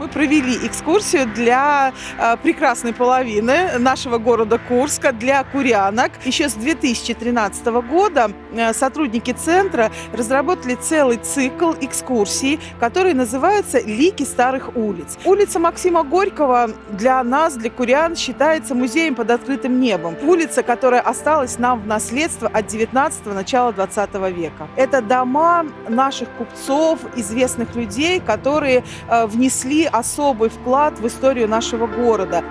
Мы провели экскурсию для э, прекрасной половины нашего города Курска, для курянок. Еще с 2013 года э, сотрудники центра разработали целый цикл экскурсий, который называется «Лики старых улиц». Улица Максима Горького для нас, для курян, считается музеем под открытым небом. Улица, которая осталась нам в наследство от 19-го, начала 20 века. Это дома наших купцов, известных людей, которые э, внесли особый вклад в историю нашего города.